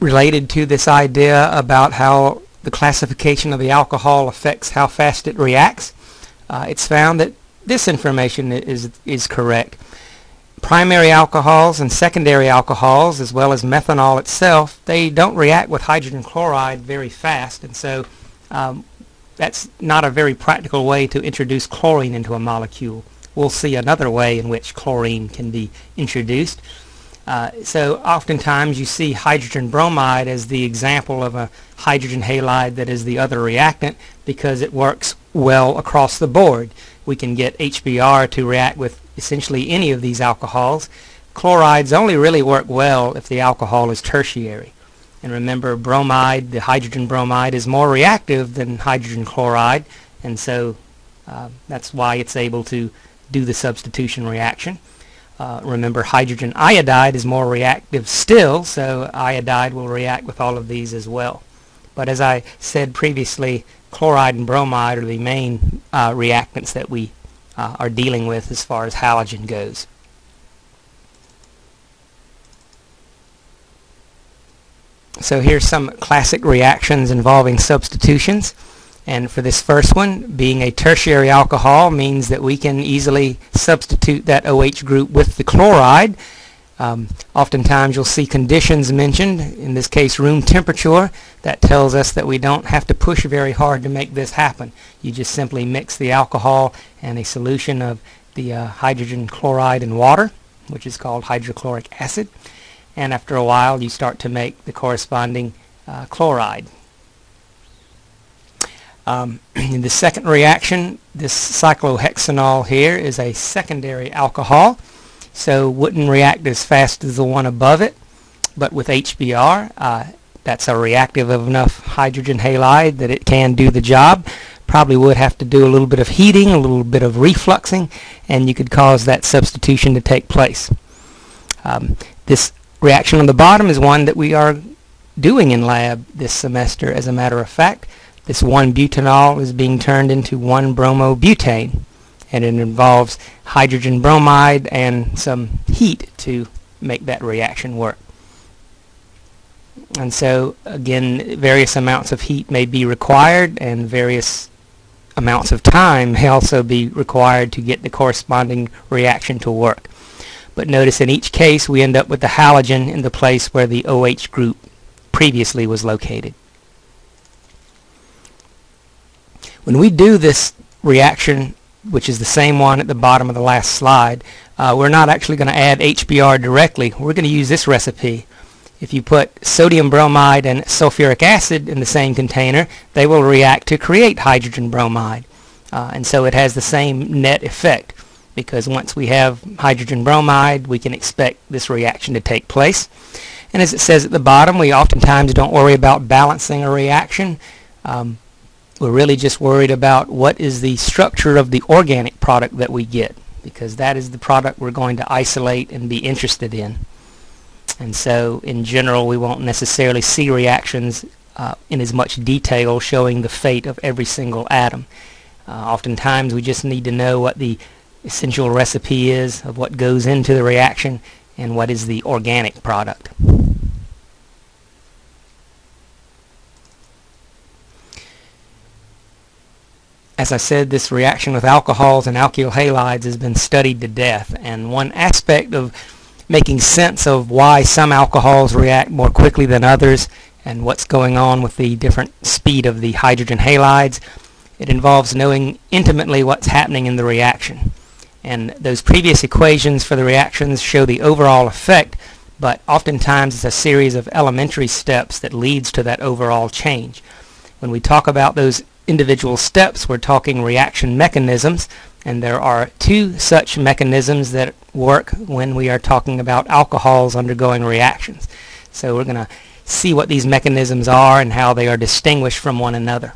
related to this idea about how the classification of the alcohol affects how fast it reacts, uh, it's found that this information is, is correct. Primary alcohols and secondary alcohols, as well as methanol itself, they don't react with hydrogen chloride very fast, and so um, that's not a very practical way to introduce chlorine into a molecule. We'll see another way in which chlorine can be introduced. Uh, so oftentimes you see hydrogen bromide as the example of a hydrogen halide that is the other reactant because it works well across the board. We can get HBr to react with essentially any of these alcohols. Chlorides only really work well if the alcohol is tertiary. And remember bromide, the hydrogen bromide, is more reactive than hydrogen chloride and so uh, that's why it's able to do the substitution reaction. Uh, remember hydrogen iodide is more reactive still, so iodide will react with all of these as well. But as I said previously, chloride and bromide are the main uh, reactants that we uh, are dealing with as far as halogen goes. So here's some classic reactions involving substitutions. And for this first one, being a tertiary alcohol means that we can easily substitute that OH group with the chloride. Um, oftentimes you'll see conditions mentioned, in this case room temperature. That tells us that we don't have to push very hard to make this happen. You just simply mix the alcohol and a solution of the uh, hydrogen chloride and water, which is called hydrochloric acid. And after a while you start to make the corresponding uh, chloride. Um, in the second reaction, this cyclohexanol here is a secondary alcohol, so wouldn't react as fast as the one above it, but with HBr, uh, that's a reactive of enough hydrogen halide that it can do the job. Probably would have to do a little bit of heating, a little bit of refluxing, and you could cause that substitution to take place. Um, this reaction on the bottom is one that we are doing in lab this semester as a matter of fact. This 1-butanol is being turned into 1-bromobutane and it involves hydrogen bromide and some heat to make that reaction work. And so again various amounts of heat may be required and various amounts of time may also be required to get the corresponding reaction to work. But notice in each case we end up with the halogen in the place where the OH group previously was located. When we do this reaction, which is the same one at the bottom of the last slide, uh, we're not actually going to add HBr directly. We're going to use this recipe. If you put sodium bromide and sulfuric acid in the same container, they will react to create hydrogen bromide. Uh, and so it has the same net effect because once we have hydrogen bromide, we can expect this reaction to take place. And as it says at the bottom, we oftentimes don't worry about balancing a reaction. Um, we're really just worried about what is the structure of the organic product that we get because that is the product we're going to isolate and be interested in. And so in general we won't necessarily see reactions uh, in as much detail showing the fate of every single atom. Uh, oftentimes we just need to know what the essential recipe is of what goes into the reaction and what is the organic product. As I said, this reaction with alcohols and alkyl halides has been studied to death, and one aspect of making sense of why some alcohols react more quickly than others and what's going on with the different speed of the hydrogen halides, it involves knowing intimately what's happening in the reaction. And those previous equations for the reactions show the overall effect, but oftentimes it's a series of elementary steps that leads to that overall change. When we talk about those individual steps, we're talking reaction mechanisms, and there are two such mechanisms that work when we are talking about alcohols undergoing reactions. So we're going to see what these mechanisms are and how they are distinguished from one another.